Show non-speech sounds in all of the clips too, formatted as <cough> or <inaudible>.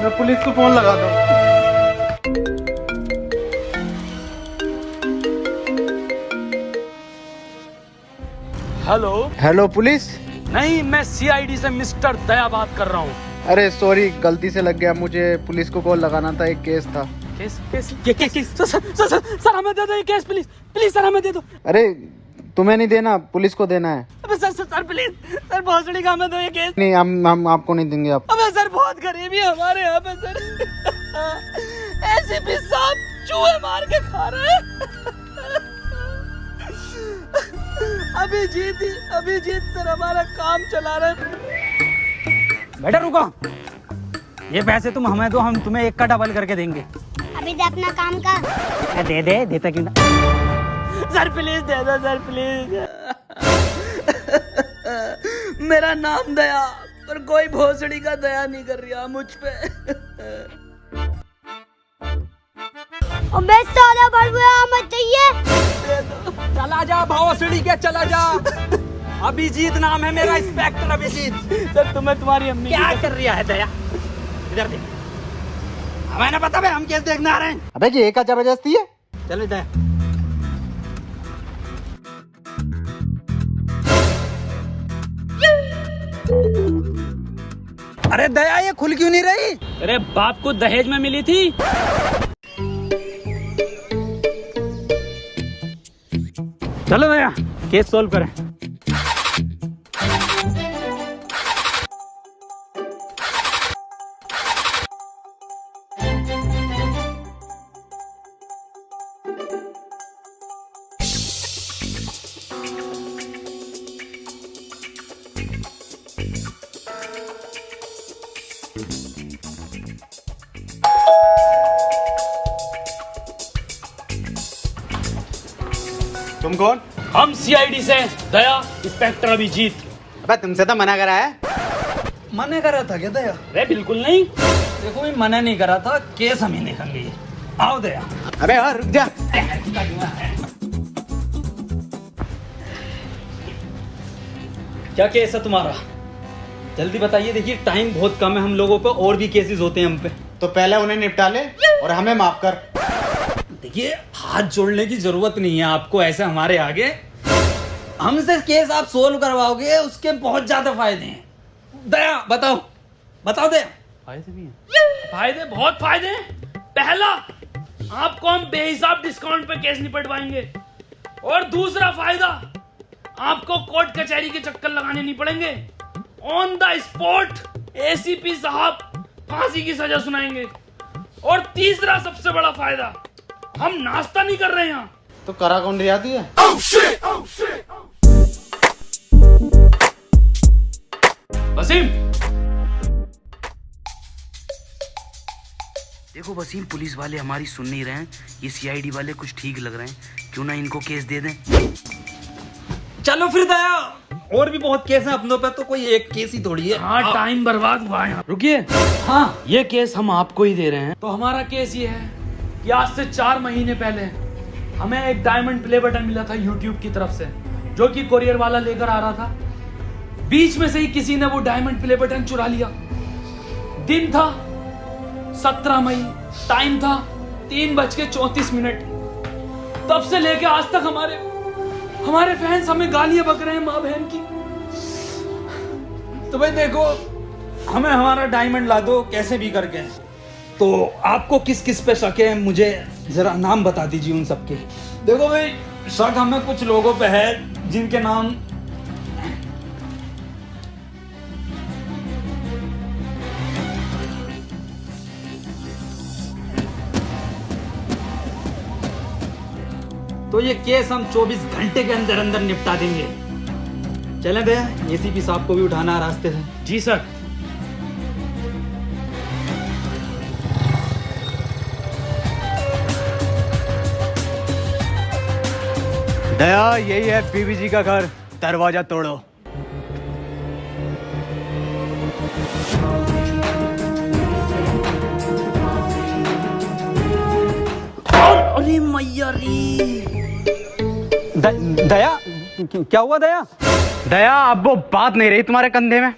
मैं पुलिस को फ़ोन लगा दूँ। हेलो? Hello police? नहीं मैं सीआईडी से मिस्टर दया बात कर रहा हूँ। अरे सॉरी गलती से लग गया मुझे। पुलिस को कॉल लगाना था एक केस था। केस केस ये case case sir sir sir, sir, हमें दे दो ये केस प्लीज़ प्लीज़ सर हमें दे दो। अरे तुम्हें नहीं देना पुलिस को देना है। अबे sir sir sir please sir भोसड़ी का हमें दो ये केस नहीं हम हम आपको नहीं देंगे आप। अबे सर बहुत गरीबी है हमारे यहाँ पे सर। ऐसे भी साहब चूहे मार के खा रहे हैं। अभिजीत ही अभिजीत सर हमारा काम चला रहे बेटा रुको। ये पैसे तुम हमें दो हम तुम्हें एक का डबल करके देंगे। अभी दे अपना काम का दे दे देता क्यों ना? सर प्लीज़ दे दो सर प्लीज़ मेरा नाम दया पर कोई भोसड़ी का दया नहीं कर रहा मुझ पे. अबे साला बड़बुआ मत चाहिए. चला जा भोसड़ी के चला जा. अभिजीत नाम है मेरा इंस्पेक्टर अभिजीत. सर तुम्हें तुम्हारी अम्मी क्या कर रहा है दया? इधर देख। हमें ना पता भाई हम केस देखने आ रहे हैं। अबे जी एक का ज़बरदस्ती है। चलो दया अरे दया, ये खुल क्यों नहीं रही? अरे बाप को दहेज में मिली थी। चलो दया केस सोल्व करें। कौन? हम सीआईडी से दया इंस्पेक्टर अभिजीत। अबे तुमसे तो मना करा है। मना करा था क्या दया? अरे बिल्कुल नहीं। देखो मैं मना नहीं करा था केस हम ही देखेंगे आओ दया। अबे और रुक जा। क्या केस है तुम्हारा? जल्दी बताइए देखिए टाइम बहुत कम है हम लोगों पे और भी केसेस होते हैं हम पे। तो पहले उन्हें निपटा ले और हमें माफ़ कर। देखिए हाथ जोड़ने की ज़रूरत नहीं है आपको ऐसे हमारे आगे। हमसे केस आप सोल्व करवाओगे उसके बहुत ज़्यादा फ़ायदे हैं। दया बताओ। बताओ दया। फ़ायदे भी हैं। फ़ायदे बहुत फ़ायदे हैं। पहला आपको हम बेहिसाब डिस्काउंट पे केस निपटवाएँगे। और दूसरा फ़ायदा आपको कोर्ट कचहरी के चक्कर लगाने नहीं पड़ेंगे। ऑन द स्पॉट एसीपी साहब फांसी की सजा सुनाएँगे। और तीसरा सबसे बड़ा फ़ायदा हम नाश्ता नहीं कर रहे हैं यहाँ। तो करा कौन रियाती है वसीम। देखो वसीम पुलिस वाले हमारी सुन नहीं रहे हैं। ये सीआईडी वाले कुछ ठीक लग रहे हैं। क्यों ना इनको केस दे दें? चलो फिर दया। और भी बहुत केस हैं अपनों पे तो कोई एक केस ही थोड़ी है। हाँ टाइम बर्बाद हुआ है रुकिए। हाँ। ये केस हम आपको ही दे रहे हैं। तो हमारा केस ये है। कि आज से चार महीने पहले हमें एक डायमंड प्ले बटन मिला था यूट्यूब की तरफ़ से, जो कि कोरियर वाला लेकर आ रहा था। बीच में से ही किसी ने वो डायमंड प्ले बटन चुरा लिया। दिन था, सत्रह मई टाइम था, तीन बज के चौतीस मिनट। तब से लेके आज तक हमारे हमारे फैंस हमें गालियाँ बक रहे हैं माँ बहन की। तो भाई देखो, हमें हमारा डायमंड ला दो, कैसे भी करके। तो आपको किस किस पे शक है? मुझे जरा नाम बता दीजिए उन सबके। देखो भाई शक हमें कुछ लोगों पे है जिनके नाम तो ये केस हम 24 घंटे के अंदर अंदर निपटा देंगे। चले भैया एसीपी साहब को भी उठाना रास्ते से। जी सर। दया यही है बीबी जी का घर। दरवाज़ा तोड़ो। अरे मैया द, दया? क्या हुआ दया? दया अब वो बात नहीं रही तुम्हारे कंधे में।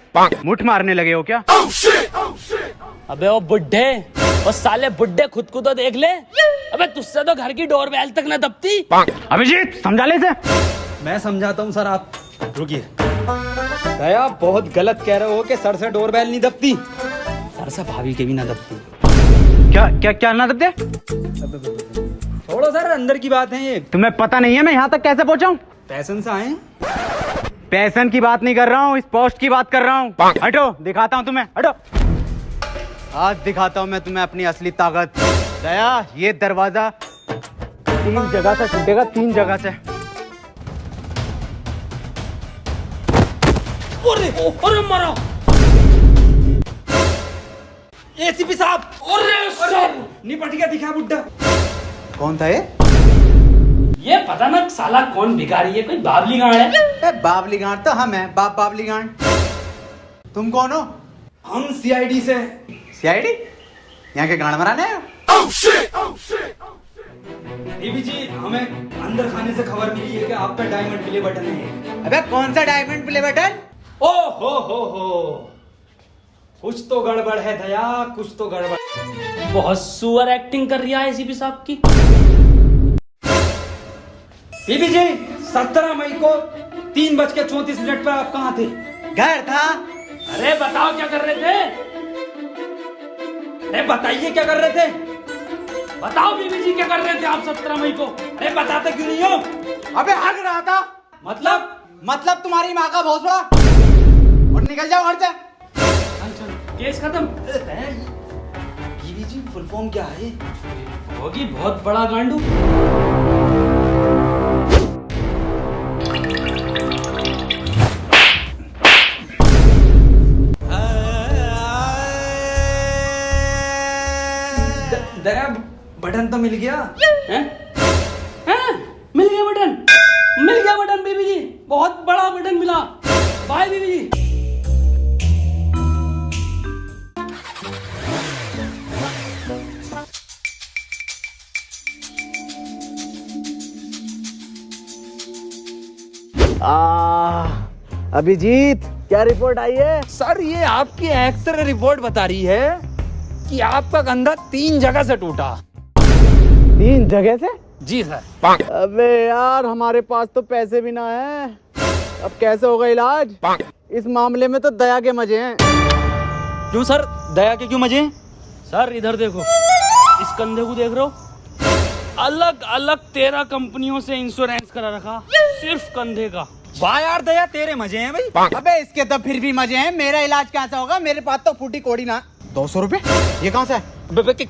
मुठ मारने लगे हो क्या? oh, shit, oh, shit. अबे वो बुढ़े। वो साले बुढ़े खुद को तो देख ले। अबे तुझसे तो घर की डोर बेल तक न दबती। अभिजीत समझा ले इसे? मैं समझाता हूँ सर आप रुकिए। दया बहुत गलत कह रहे हो कि सर से डोरबेल नहीं दबती। सर से भाभी के भी ना दबती। क्या क्या क्या ना दबते? छोड़ो सर अंदर की बात है ये। तुम्हें पता नहीं है मैं यहाँ तक कैसे पहुंचाऊं? पैसन से आए पैसन की बात नहीं कर रहा हूँ इस पोस्ट की बात कर रहा हूँ। हटो दिखाता हूँ तुम्हें हटो। आज दिखाता हूँ मैं तुम्हें अपनी असली ताकत। दया ये दरवाज़ा तीन जगह से टूटेगा तीन जगह से। अरे अरे मारा। एसीपी साहब। अरे सर। निपट गया दिखा बुड्ढा। कौन था ये? ये पता ना साला कौन भिखारी है कोई बाबली गांड है? ए, बाबली गांड तो हम है बाप बाबली गांड तुम कौन हो? हम सीआईडी से सीआईडी? यहाँ के गांड मराने देवी जी हमें अंदर खाने से खबर मिली है कि आपका डायमंड प्ले बटन है। अबे कौन सा डायमंड प्ले बटन? ओ हो हो हो। कुछ तो गड़बड़ है दया कुछ तो गड़बड़। बहुत सुअर एक्टिंग कर रही है एसीपी साहब की। बीबी जी सत्रह मई को तीन बज के चौतीस मिनट पर आप कहाँ थे? घर था। अरे बताओ क्या कर रहे थे? अरे बताइए क्या कर रहे थे? बताओ बीबी जी क्या कर रहे थे आप सत्रह मई को? अरे बताते क्यों नहीं हो? अबे हक रहा था। मतलब? मतलब तुम्हारी माँ का भोसड़ा। और निकल जाओ घर से। चल केस खत्म। बीबी जी फुल फॉर्म क्या है? होगी बहुत बड़ा गांडू। मिल गया? हैं? हैं? मिल गया बटन। मिल गया बटन बीबी जी। बहुत बड़ा बटन मिला। बाय बीबी जी। अभिजीत क्या रिपोर्ट आई है? सर ये आपकी एक्सरे रिपोर्ट बता रही है कि आपका कंधा तीन जगह से टूटा। तीन जगह से? जी सर। अबे यार हमारे पास तो पैसे भी ना है। अब कैसे होगा इलाज? इस मामले में तो दया के मज़े हैं। क्यों सर? दया के क्यों मज़े हैं? सर इधर देखो। इस कंधे को देख रहे हो? अलग अलग तेरह कंपनियों से इंश्योरेंस करा रखा। सिर्फ़ कंधे का। वाह यार दया तेरे मज़े हैं भाई। अबे इसके तो फिर भी मज़े हैं। मेरा इलाज कैसा होगा? मेरे पास तो फूटी कोड़ी ना। दो सौ रुपए ये कहाँ से है?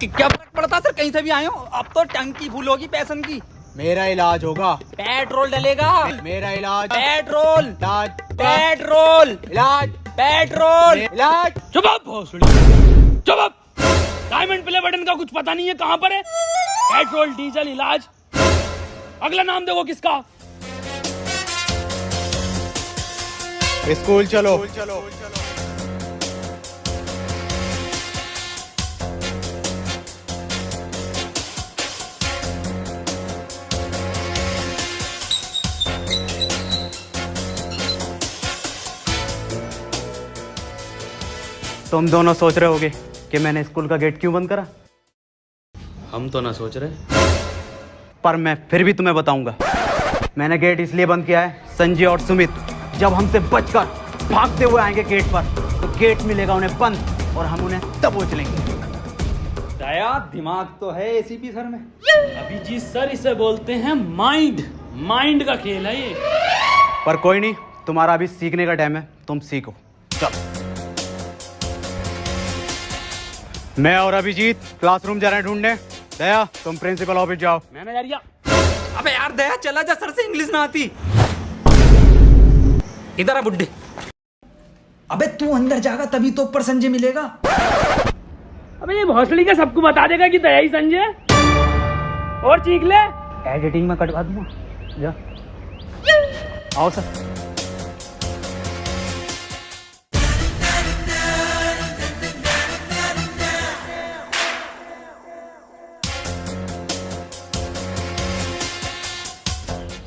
क्या पड़ता सर? कहीं से भी आए हो? अब तो टंकी फूल होगी पैसन की। मेरा इलाज होगा। पेट्रोल डलेगा। मेरा इलाज। पेट्रोल। इलाज। पेट्रोल। इलाज। पेट्रोल। इलाज। चुप चुप डायमंड प्ले बटन का कुछ पता नहीं है कहाँ पर है। पेट्रोल डीजल इलाज। अगला नाम देखो किसका? स्कूल चलो। चलो। तुम दोनों सोच रहे होगे कि मैंने स्कूल का गेट क्यों बंद करा? हम तो ना सोच रहे। पर मैं फिर भी तुम्हें बताऊँगा। मैंने गेट इसलिए बंद किया है संजय और सुमित जब हमसे बचकर भागते हुए आएँगे गेट पर तो गेट मिलेगा उन्हें बंद और हम उन्हें दबोच लेंगे। दया दिमाग तो है एसीपी सर में। अभी जी सर इसे बोलते हैं माइंड। माइंड का खेल है ये। पर कोई नहीं तुम्हारा अभी सीखने का टाइम है तुम सीखो। मैं और अभिजीत क्लासरूम जा रहे हैं ढूँढने। दया तुम प्रिंसिपल ऑफ़िस जाओ। मैनेजरिया अबे यार दया चला जा सर से इंग्लिश ना आती। इधर आ बुड्ढे। अबे तू अंदर जागा तभी तो ऊपर संजय मिलेगा। अबे ये भोसड़ी का सबको बता देगा कि दया ही संजय। और चीख ले। एडिटिंग में कटवा दूँगा जा। आओ सर।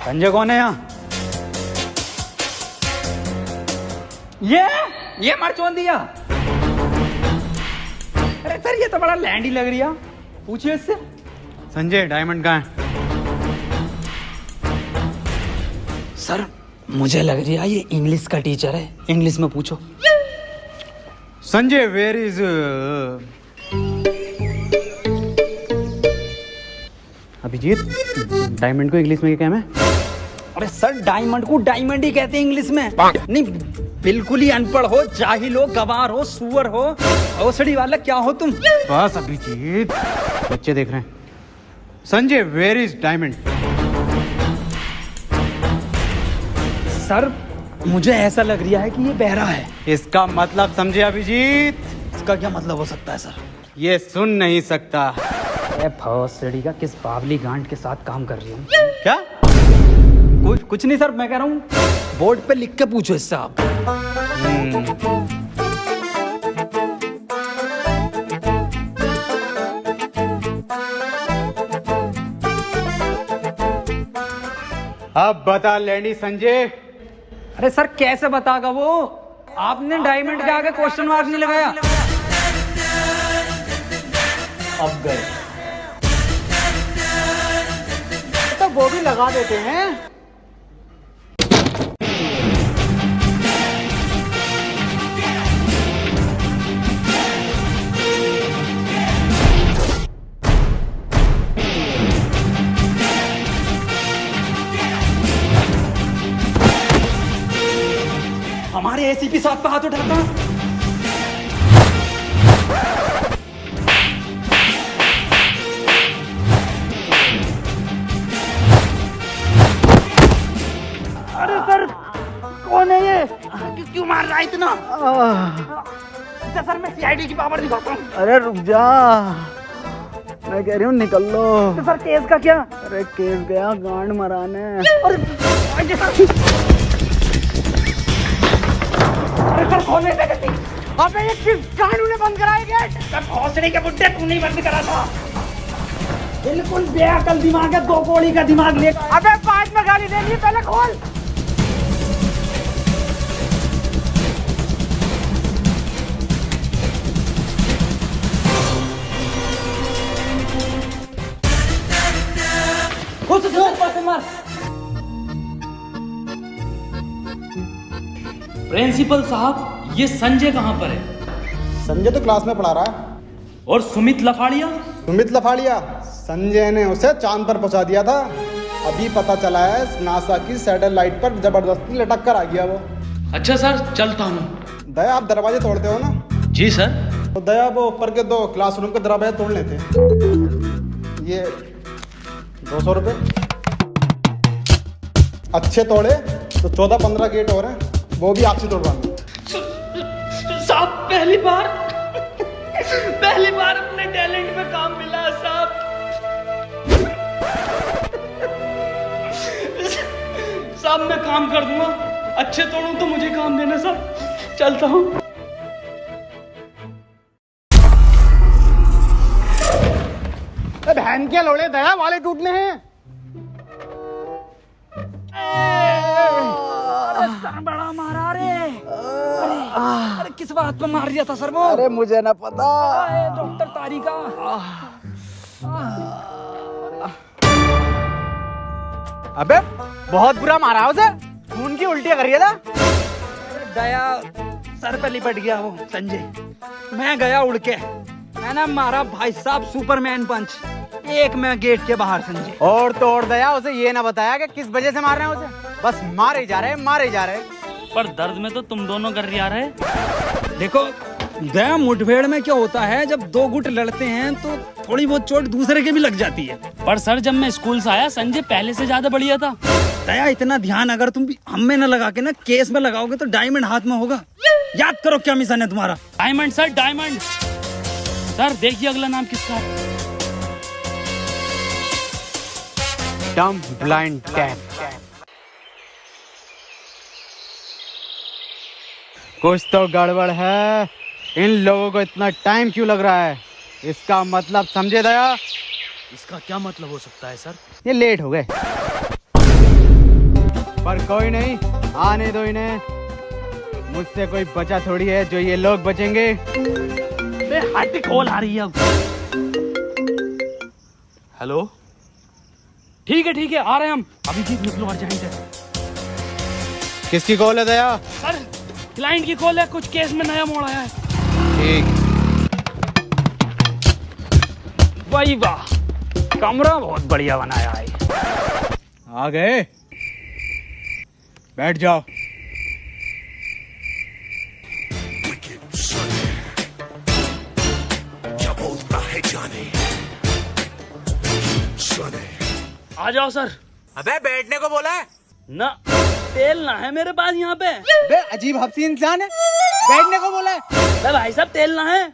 संजय कौन है यहाँ? ये? ये मरचोन दिया अरे सर, ये तो बड़ा लैंड ही लग रही है। पूछिए इससे। संजय डायमंड कहाँ है? सर, मुझे लग रही है ये इंग्लिश का टीचर है। इंग्लिश में पूछो। Sanjay where is Abhijit diamond को इंग्लिश में क्या है? अरे सर डायमंड को डायमंड ही कहते हैं इंग्लिश में। नहीं बिल्कुल ही अनपढ़ हो जाहिल हो गवार हो सुअर हो। औसड़ी वाला क्या हो तुम? बस अभिजीत बच्चे देख रहे हैं। Sanjay where is diamond sir मुझे ऐसा लग रहा है कि ये बहरा है। इसका मतलब समझे अभिजीत? इसका क्या मतलब हो सकता है सर? ये सुन नहीं सकता। अरे का किस बावली गांड के साथ काम कर रही हूँ? क्या? कुछ कुछ नहीं सर मैं कह रहा हूँ बोर्ड पे लिख के पूछो इससे आप। अब बता लैंडी संजय। अरे सर कैसे बतागा वो? आपने डायमंड के आगे क्वेश्चन मार्क नहीं लगाया। अब गए। वो भी लगा देते हैं। हमारे एसीपी साहब पे हाथ उठाता। रहा इतना। अच्छा, सर मैं सीआईडी की पावर दिखाता हूँ। अरे रुक जा। मैं कह रही हूँ निकल लो। तो सर केस का क्या? अरे केस गया गांड मराने। अरे सर। खोलने से अबे ये किस गांड ने बंद कराया गेट सर भौसड़ी के बुड्ढे तू नहीं बंद करा था। बिल्कुल बेअकल दिमाग है दो गोली का दिमाग ले। अबे पाँच में गाली दे ली पहले खोल। प्रिंसिपल साहब ये संजय कहाँ पर है? संजय तो क्लास में पढ़ा रहा है। और सुमित लफाड़िया? सुमित लफाड़िया संजय ने उसे चाँद पर पहुँचा दिया था। अभी पता चला है नासा की सैटेलाइट पर ज़बरदस्ती लटक कर आ गया वो। अच्छा सर चलता हूँ। दया आप दरवाजे तोड़ते हो ना? जी सर। तो दया वो ऊपर के दो क्लासरूम के दरवाजे तोड़ लेते ये दो सौ रुपये। अच्छे तोड़े तो चौदह पंद्रह गेट और हैं। वो भी आपसे तोड़वाएँगे साहब पहली बार। पहली बार अपने टैलेंट पे काम मिला साहब। साहब मैं काम कर दूँगा। अच्छे तोड़ू तो मुझे काम देना साहब। चलता हूँ। बहन के लोड़े दया वाले टूटने हैं। बड़ा मारा रे। अरे, अरे किस बात पे मार दिया था सर वो? अरे मुझे ना पता। डॉक्टर तारिका। अबे बहुत बुरा मारा है उसे। खून की उल्टियाँ कर रही था दया सर पे लिपट गया वो संजय। मैं गया उड़ के। मैंने मारा भाई साहब सुपरमैन पंच। एक मैं गेट के बाहर संजय। और तोड़ दया उसे ये ना बताया कि किस वजह से मार रहे हैं उसे? बस मारे जा रहे मारे जा रहे। पर दर्द में तो तुम दोनों कर रही आ रहे। देखो दया मुठभेड़ में क्या होता है जब दो गुट लड़ते हैं तो थोड़ी बहुत चोट दूसरे के भी लग जाती है। पर सर जब मैं स्कूल से आया संजय पहले से ज़्यादा बढ़िया था। दया इतना ध्यान अगर तुम भी हम में न लगा के ना केस में लगाओगे तो डायमंड हाथ में होगा। याद करो क्या मिशन है तुम्हारा। Diamond sir diamond. सर देखिए अगला नाम किसका है। डम ब्लाइंड कैप कुछ तो गड़बड़ है। इन लोगों को इतना टाइम क्यों लग रहा है? इसका मतलब समझे दया? इसका क्या मतलब हो सकता है सर? ये लेट हो गए। पर कोई नहीं आने दो इन्हें। मुझसे कोई बचा थोड़ी है जो ये लोग बचेंगे। हट कॉल आ रही है। हेलो? ठीक है ठीक है आ रहे हैं हम। अभी जीत निकलो अर्जेंट है। किसकी कॉल है दया? सर क्लाइंट की कॉल है कुछ केस में नया मोड़ आया है। ठीक। वाही वाह। कमरा बहुत बढ़िया बनाया है। आ गए। बैठ जाओ। आ जाओ सर। अबे बैठने को बोला है? ना। तेल ना है मेरे पास यहाँ पे। बे अजीब हफ्सी इंसान है। बैठने को बोला है। अरे भाई साहब तेल ना है।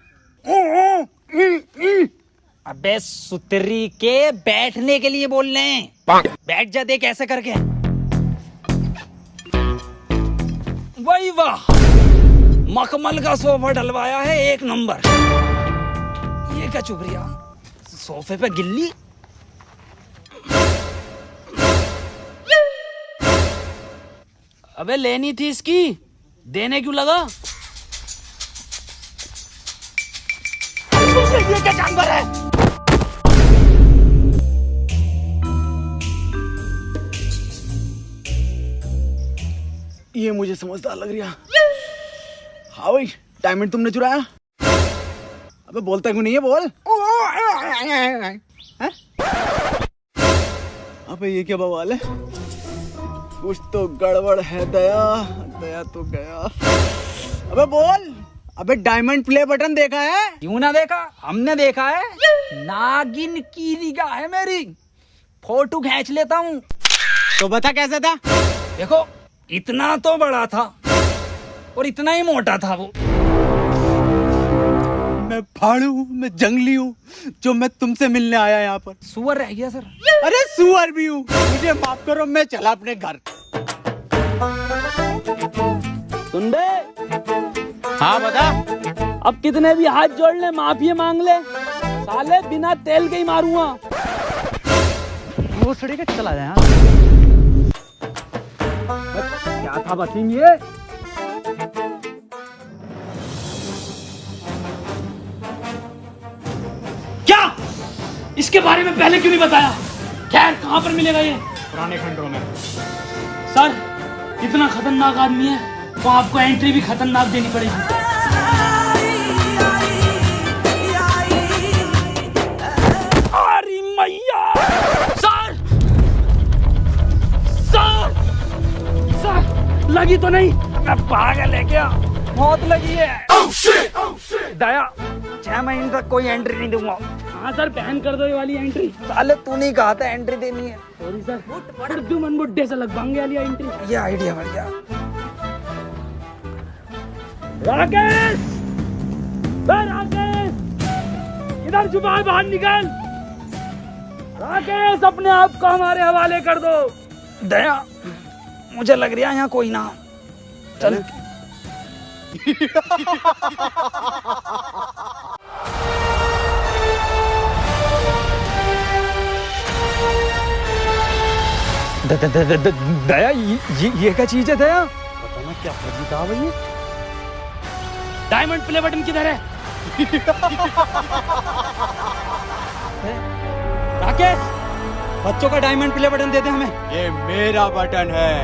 अबे सुतरी के बैठने के लिए बोल रहे हैं। बैठ जा देख ऐसे करके। वही वाह। मखमल का सोफा डलवाया है एक नंबर। ये क्या चुप रिया सोफे पे गिल्ली? अबे लेनी थी इसकी। देने क्यों लगा? ये जानवर है? ये मुझे समझदार लग रहा हाँ। भाई डायमंड तुमने चुराया? अबे बोलता क्यों नहीं है, बोल। अबे ये क्या बवाल है? कुछ तो गड़बड़ है दया। दया तो गया। अबे बोल! अबे डायमंड प्ले बटन देखा है? क्यों ना देखा? हमने देखा है। नागिन की निगाह है मेरी। फ़ोटो खींच लेता हूँ। तो बता कैसा था? देखो इतना तो बड़ा था और इतना ही मोटा था वो। मैं फाड़ू हूँ मैं जंगली हूँ जो मैं तुमसे मिलने आया यहाँ पर। सुअर रह गया सर। अरे सुअर भी हूँ। मुझे माफ़ करो मैं चला अपने घर। सुन बे हाँ बता। अब कितने भी हाथ जोड़ ले माफ़ी मांग ले। साले बिना तेल के ही मारूँगा। वो सड़े के चला जाए क्या था बसीम ये? इसके बारे में पहले क्यों नहीं बताया? खैर कहाँ पर मिलेगा ये? पुराने खंडों में। सर इतना खतरनाक आदमी है तो आपको एंट्री भी खतरनाक देनी पड़ेगी। सर! सर! सर लगी तो नहीं। मैं पागल है क्या? मौत लगी है। Oh shit, oh shit. दया छह महीने तक कोई एंट्री नहीं दूँगा। हाँ सर बैन कर दो ये वाली एंट्री साले तू नहीं कहा था एंट्री देनी है। सॉरी सर उर्दू मन बुड्ढे से लगवाएँगे वाली एंट्री ये आइडिया बढ़िया राकेश! राकेश! इधर छुपा है, बाहर निकल। राकेश अपने आप को हमारे हवाले कर दो। दया मुझे लग रहा है यहाँ कोई ना चल। <laughs> द- द- द- द- द- दया ये ये- क्या चीज़ है दया? पता ना क्या फर्जी कहा भाई डायमंड प्ले बटन किधर है? राकेश बच्चों का डायमंड प्ले बटन दे दे हमें। ये मेरा बटन है।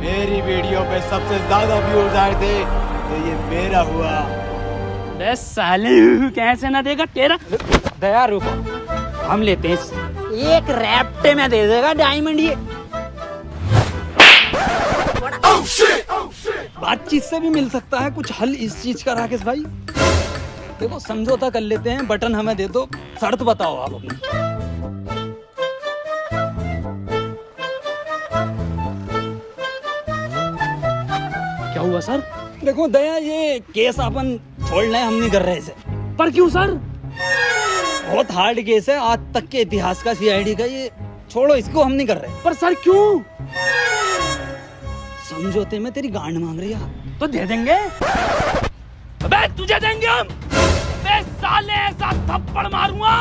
मेरी वीडियो पे सबसे ज़्यादा व्यूज़ आए थे तो ये मेरा हुआ। साले <laughs> कैसे ना देगा तेरा। दया रुको। हम लेते हैं एक रैप्टे में दे देगा डायमंड ये। बातचीत से भी मिल सकता है कुछ हल इस चीज़ का, राकेश भाई। देखो, समझौता कर लेते हैं, बटन हमें दे दो, शर्त बताओ आप अपनी। क्या हुआ, सर? देखो, दया, ये केस अपन छोड़ रहे हम नहीं कर रहे इसे। पर क्यों, सर? बहुत हार्ड केस है। आज तक के इतिहास का सीआईडी का ये छोड़ो इसको हम नहीं कर रहे। पर सर क्यों? समझौते में तेरी गांड मांग रही है। तो दे देंगे। अबे तुझे देंगे हम। अबे साले ऐसा थप्पड़ मारूँगा।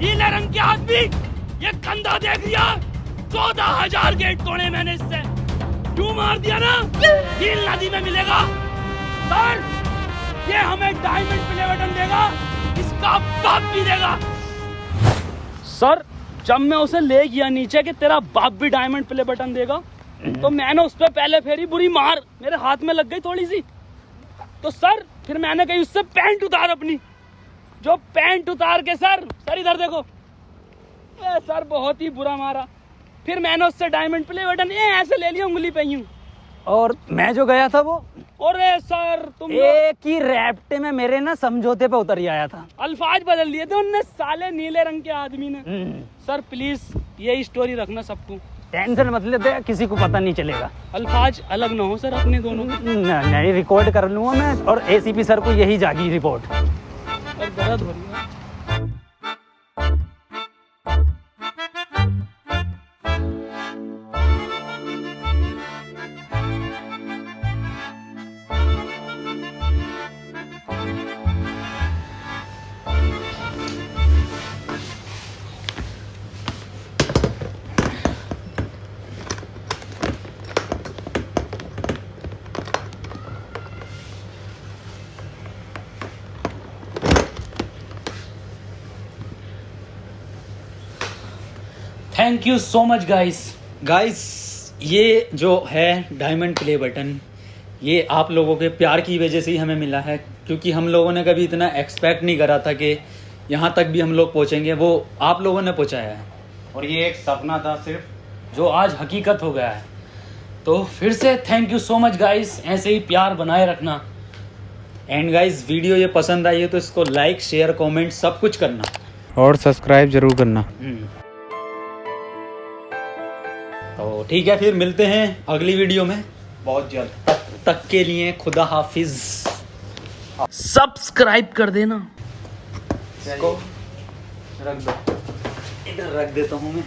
नीले रंग के आदमी ये कंधा देख लिया। चौदह हज़ार गेट तोड़े मैंने इससे। टू मार दिया ना? नील नदी में मिलेगा। सर ये हमें डायमंड प्ले बटन देगा। इसका बाप भी देगा। सर जब मैं उसे ले गया नीचे कि तेरा बाप भी डायमंड प्ले बटन देगा तो मैंने उस पर पहले फेरी बुरी मार। मेरे हाथ में लग गई थोड़ी सी। तो सर फिर मैंने कही उससे पैंट उतार अपनी। जो पैंट उतार के सर सर इधर देखो। ए, सर बहुत ही बुरा मारा। फिर मैंने उससे डायमंड प्ले बटन ये ऐसे ले लिया उंगली पे यूँ। और मैं जो गया था वो? अरे सर तुम एक ही रैप्टे में मेरे ना समझौते पे उतर ही आया था। अल्फाज बदल दिए थे उनने साले नीले रंग के आदमी ने। सर प्लीज़ यही स्टोरी रखना सबको। टेंशन मत लेते किसी को पता नहीं चलेगा। अल्फाज अलग ना हो सर अपने दोनों नहीं रिकॉर्ड कर लूँगा मैं और एसीपी सर को यही जागी रिपोर्ट और दर्द हो रही है। You so much guys guys ये जो है डायमंड प्ले बटन ये आप लोगों के प्यार की वजह से ही हमें मिला है क्योंकि हम लोगों ने कभी इतना एक्सपेक्ट नहीं करा था कि यहाँ तक भी हम लोग पहुँचेंगे वो आप लोगों ने पहुँचाया है। और ये एक सपना था सिर्फ़ जो आज हकीकत हो गया है। तो फिर से thank you so much guys ऐसे ही प्यार बनाए रखना। एंड गाइस वीडियो ये पसंद आई है तो इसको लाइक शेयर कमेंट सब कुछ करना। और सब्सक्राइब ज़रूर करना। तो ठीक है फिर मिलते हैं अगली वीडियो में। बहुत जल्द। तक, तक के लिए खुदा हाफिज। सब्सक्राइब कर देना। इसको रख दो। इधर रख देता हूँ मैं।